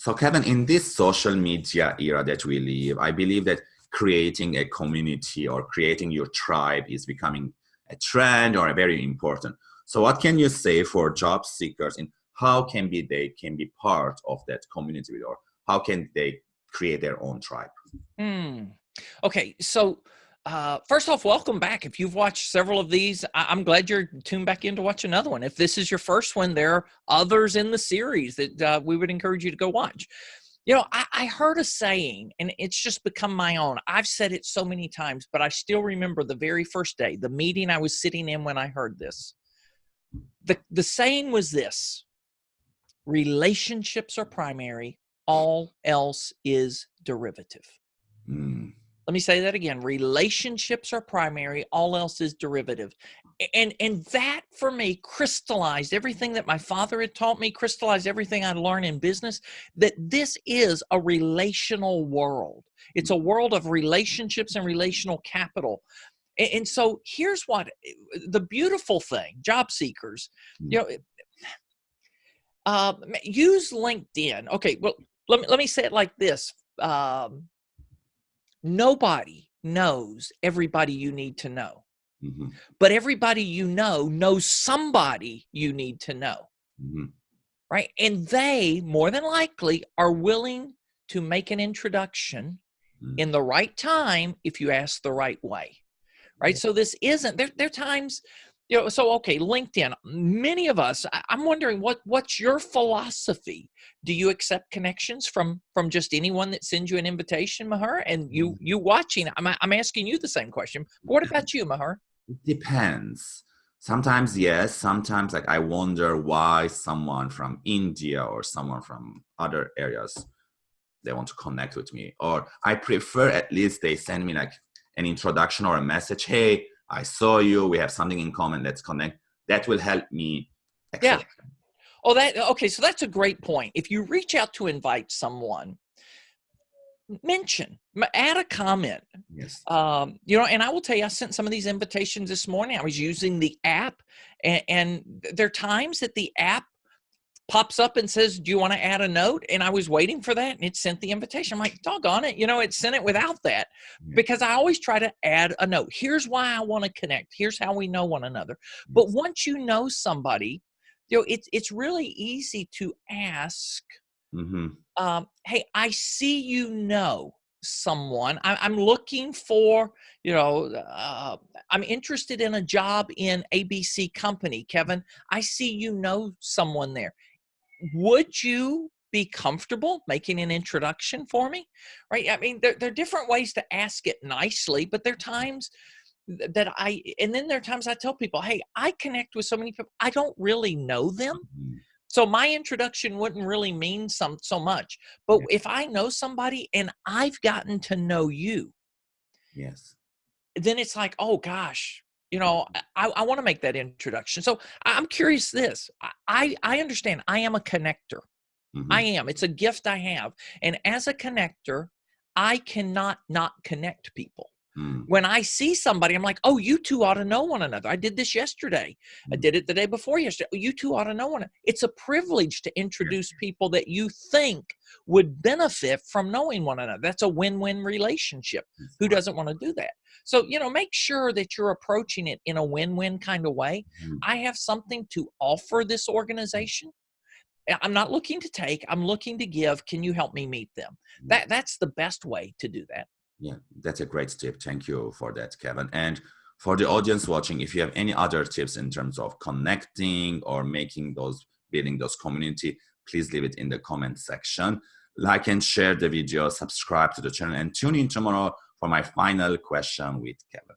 So Kevin, in this social media era that we live, I believe that creating a community or creating your tribe is becoming a trend or a very important. So what can you say for job seekers in how can be they can be part of that community or how can they create their own tribe? Hmm. Okay, so uh, first off, welcome back. If you've watched several of these, I- am glad you're tuned back in to watch another one. If this is your first one, there are others in the series that uh, we would encourage you to go watch. You know, I, I heard a saying, and it's just become my own. I've said it so many times, but I still remember the very first day, the meeting I was sitting in when I heard this. The, the saying was this relationships are primary, all else is derivative. Let me say that again relationships are primary all else is derivative. And and that for me crystallized everything that my father had taught me crystallized everything i learned in business that this is a relational world. It's a world of relationships and relational capital. And, and so here's what the beautiful thing job seekers you mm. know uh, use linkedin. Okay well let me, let me say it like this um, nobody knows everybody you need to know. Mm-hmm. But everybody you know knows somebody you need to know. Mm-hmm. Right. And they, more than likely, are willing to make an introduction mm-hmm. in the right time if you ask the right way. Right. So this isn't there, there are times you know so okay linkedin many of us i'm wondering what what's your philosophy? Do you accept connections from from just anyone that sends you an invitation mahar and you mm. you watching i'm, I'm asking you the same question. What about you mahar it depends. Sometimes yes. Sometimes like i wonder why someone from india or someone from other areas they want to connect with me. Or i prefer at least they send me like an introduction or a message hey I saw you, we have something in common, let's connect. That will help me. Yeah. Oh, that okay. So that's a great point. If you reach out to invite someone, mention, add a comment. Yes. Um, you know, and I will tell you, I sent some of these invitations this morning. I was using the app, and, and there are times that the app pops up and says, Do you want to add a note? And I was waiting for that and it sent the invitation. I'm like, doggone it. You know, it sent it without that because I always try to add a note. Here's why I want to connect. Here's how we know one another. But once you know somebody, you know, it's it's really easy to ask, mm-hmm. um, hey, I see you know someone. I, am looking for, you know, uh, I'm interested in a job in ABC company. Kevin, I see you know someone there would you be comfortable making an introduction for me? Right? I mean, there, there are different ways to ask it nicely, but there are times that I, and then there are times I tell people, hey, I connect with so many people, I don't really know them. Mm-hmm. So my introduction wouldn't really mean some so much. But if I know somebody and I've gotten to know you, yes, then it's like, oh gosh, you know i, I want to make that introduction. So i'm curious this i i understand i am a connector. Mm-hmm. i am it's a gift i have and as a connector i cannot not connect people mm. when i see somebody i'm like oh you two ought to know one another i did this yesterday mm. i did it the day before yesterday oh, you two ought to know one another. it's a privilege to introduce people that you think would benefit from knowing one another that's a win-win relationship who doesn't want to do that so, you know, make sure that you're approaching it in a win win kind of way. Mm-hmm. I have something to offer this organization. I'm not looking to take, I'm looking to give. Can you help me meet them? Mm-hmm. That that's the best way to do that. Yeah, that's a great tip. Thank you for that, Kevin. And for the audience watching, if you have any other tips in terms of connecting or making those building those community, please leave it in the comment section. Like and share the video, subscribe to the channel, and tune in tomorrow for my final question with Kevin.